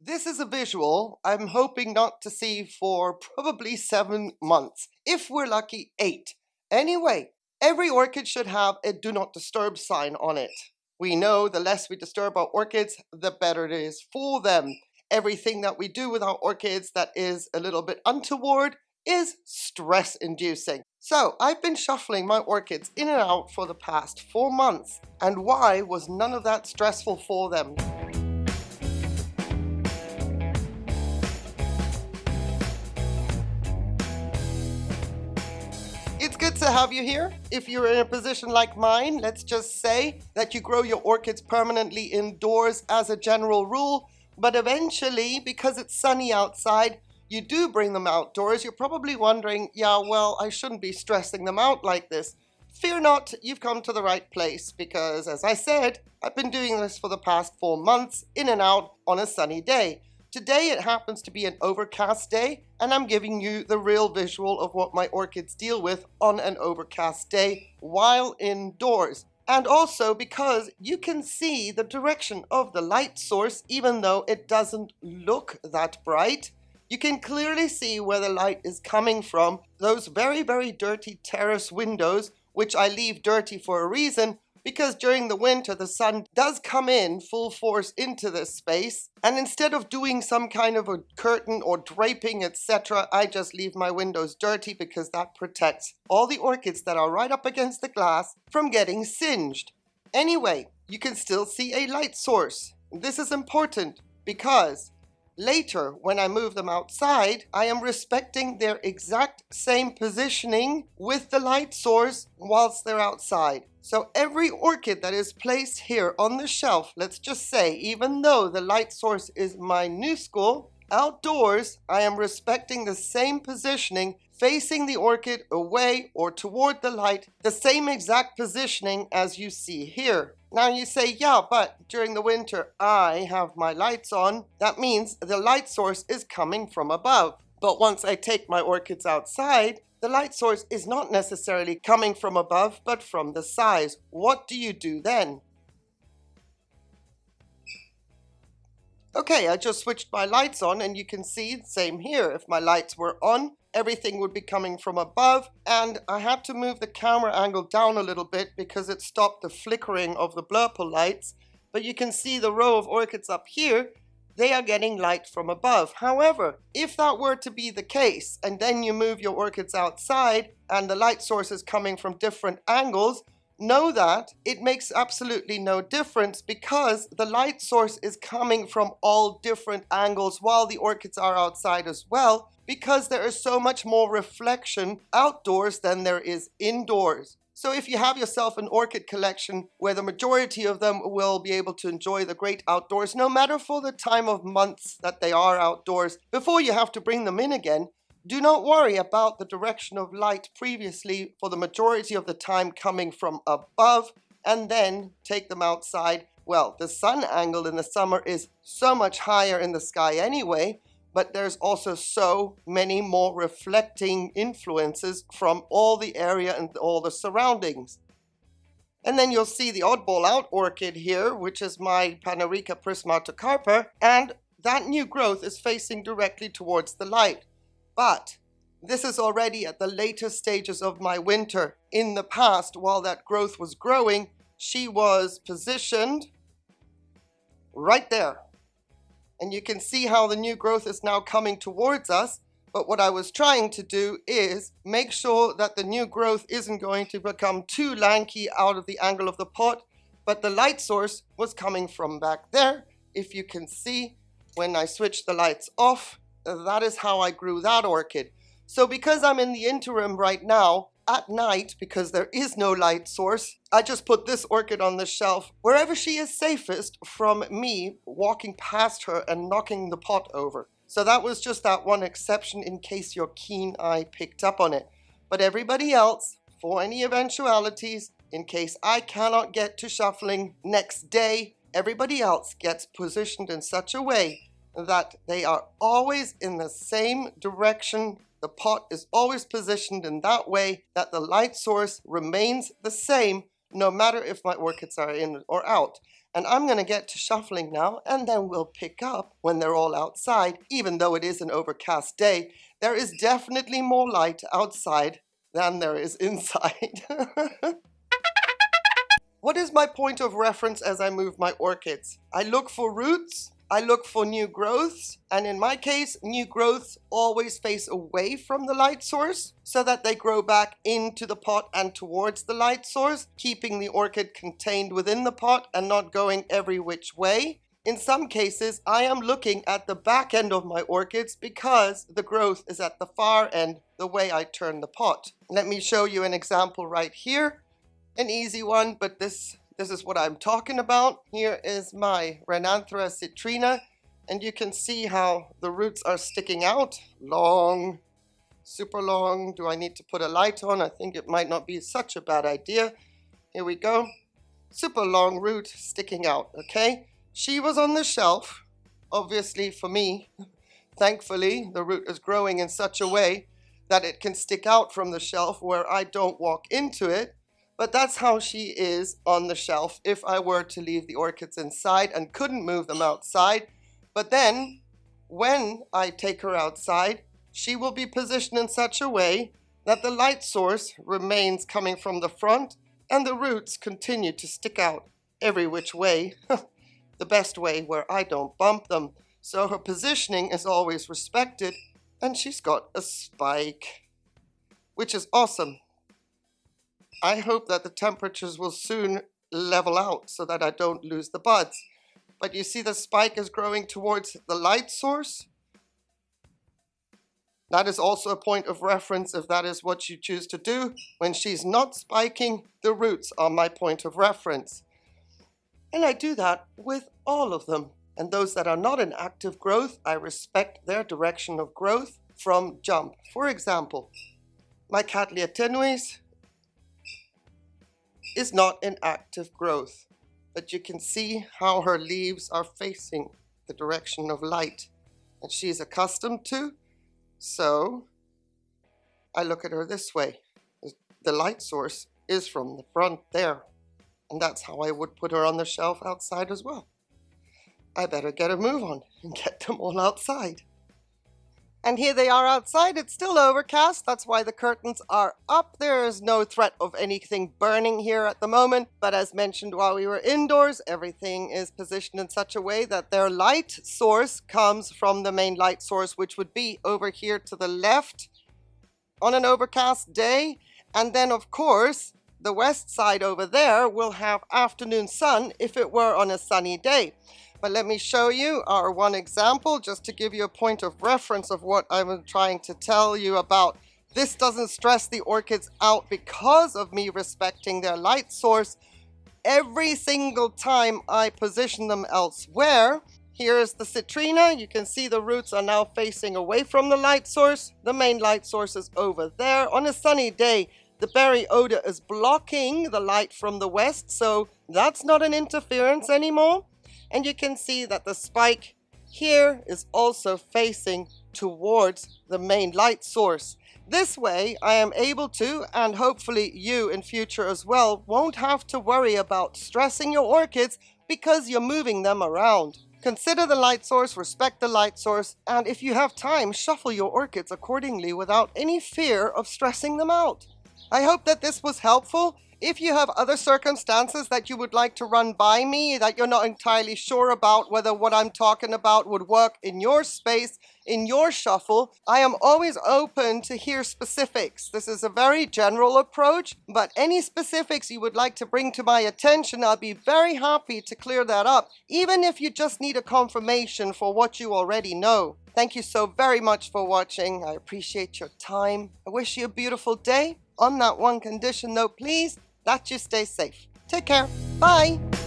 This is a visual I'm hoping not to see for probably seven months. If we're lucky, eight. Anyway, every orchid should have a do not disturb sign on it. We know the less we disturb our orchids, the better it is for them. Everything that we do with our orchids that is a little bit untoward is stress inducing. So I've been shuffling my orchids in and out for the past four months. And why was none of that stressful for them? Good to have you here. If you're in a position like mine, let's just say that you grow your orchids permanently indoors as a general rule, but eventually, because it's sunny outside, you do bring them outdoors. You're probably wondering, yeah, well, I shouldn't be stressing them out like this. Fear not, you've come to the right place because, as I said, I've been doing this for the past four months, in and out on a sunny day. Today it happens to be an overcast day and I'm giving you the real visual of what my orchids deal with on an overcast day while indoors. And also because you can see the direction of the light source even though it doesn't look that bright. You can clearly see where the light is coming from. Those very, very dirty terrace windows, which I leave dirty for a reason, because during the winter the sun does come in full force into this space and instead of doing some kind of a curtain or draping etc I just leave my windows dirty because that protects all the orchids that are right up against the glass from getting singed. Anyway, you can still see a light source. This is important because Later, when I move them outside, I am respecting their exact same positioning with the light source whilst they're outside. So every orchid that is placed here on the shelf, let's just say, even though the light source is my new school, outdoors, I am respecting the same positioning facing the orchid away or toward the light, the same exact positioning as you see here. Now you say, yeah, but during the winter I have my lights on. That means the light source is coming from above. But once I take my orchids outside, the light source is not necessarily coming from above, but from the sides. What do you do then? Okay, I just switched my lights on and you can see, same here, if my lights were on, everything would be coming from above. And I had to move the camera angle down a little bit because it stopped the flickering of the blurple lights. But you can see the row of orchids up here. They are getting light from above. However, if that were to be the case and then you move your orchids outside and the light source is coming from different angles, know that it makes absolutely no difference because the light source is coming from all different angles while the orchids are outside as well because there is so much more reflection outdoors than there is indoors. So if you have yourself an orchid collection where the majority of them will be able to enjoy the great outdoors, no matter for the time of months that they are outdoors, before you have to bring them in again, do not worry about the direction of light previously for the majority of the time coming from above and then take them outside. Well, the sun angle in the summer is so much higher in the sky anyway, but there's also so many more reflecting influences from all the area and all the surroundings. And then you'll see the oddball out orchid here, which is my Panarica prismatocarpa, and that new growth is facing directly towards the light. But this is already at the later stages of my winter. In the past, while that growth was growing, she was positioned right there. And you can see how the new growth is now coming towards us. But what I was trying to do is make sure that the new growth isn't going to become too lanky out of the angle of the pot. But the light source was coming from back there. If you can see, when I switch the lights off, that is how I grew that orchid. So because I'm in the interim right now, at night, because there is no light source, I just put this orchid on the shelf wherever she is safest from me walking past her and knocking the pot over. So that was just that one exception in case your keen eye picked up on it. But everybody else, for any eventualities, in case I cannot get to shuffling next day, everybody else gets positioned in such a way that they are always in the same direction. The pot is always positioned in that way that the light source remains the same no matter if my orchids are in or out. And I'm going to get to shuffling now, and then we'll pick up when they're all outside, even though it is an overcast day. There is definitely more light outside than there is inside. what is my point of reference as I move my orchids? I look for roots, I look for new growths, and in my case, new growths always face away from the light source so that they grow back into the pot and towards the light source, keeping the orchid contained within the pot and not going every which way. In some cases, I am looking at the back end of my orchids because the growth is at the far end, the way I turn the pot. Let me show you an example right here. An easy one, but this this is what I'm talking about. Here is my Renanthera citrina, and you can see how the roots are sticking out. Long, super long. Do I need to put a light on? I think it might not be such a bad idea. Here we go. Super long root sticking out, okay? She was on the shelf, obviously for me. Thankfully, the root is growing in such a way that it can stick out from the shelf where I don't walk into it but that's how she is on the shelf if I were to leave the orchids inside and couldn't move them outside. But then, when I take her outside, she will be positioned in such a way that the light source remains coming from the front and the roots continue to stick out every which way, the best way where I don't bump them. So her positioning is always respected and she's got a spike, which is awesome. I hope that the temperatures will soon level out so that I don't lose the buds. But you see the spike is growing towards the light source. That is also a point of reference if that is what you choose to do. When she's not spiking, the roots are my point of reference. And I do that with all of them. And those that are not in active growth, I respect their direction of growth from jump. For example, my Cattleya tenuis is not in active growth, but you can see how her leaves are facing the direction of light that she's accustomed to. So I look at her this way. The light source is from the front there. And that's how I would put her on the shelf outside as well. I better get a move on and get them all outside. And here they are outside. It's still overcast. That's why the curtains are up. There is no threat of anything burning here at the moment. But as mentioned while we were indoors, everything is positioned in such a way that their light source comes from the main light source, which would be over here to the left on an overcast day. And then, of course, the west side over there will have afternoon sun if it were on a sunny day. But let me show you our one example just to give you a point of reference of what I'm trying to tell you about. This doesn't stress the orchids out because of me respecting their light source. Every single time I position them elsewhere, here's the citrina. You can see the roots are now facing away from the light source. The main light source is over there. On a sunny day, the berry odor is blocking the light from the west, so that's not an interference anymore and you can see that the spike here is also facing towards the main light source. This way I am able to, and hopefully you in future as well, won't have to worry about stressing your orchids because you're moving them around. Consider the light source, respect the light source, and if you have time, shuffle your orchids accordingly without any fear of stressing them out. I hope that this was helpful. If you have other circumstances that you would like to run by me, that you're not entirely sure about whether what I'm talking about would work in your space, in your shuffle, I am always open to hear specifics. This is a very general approach, but any specifics you would like to bring to my attention, I'll be very happy to clear that up, even if you just need a confirmation for what you already know. Thank you so very much for watching. I appreciate your time. I wish you a beautiful day. On that one condition though, please, that you stay safe. Take care. Bye.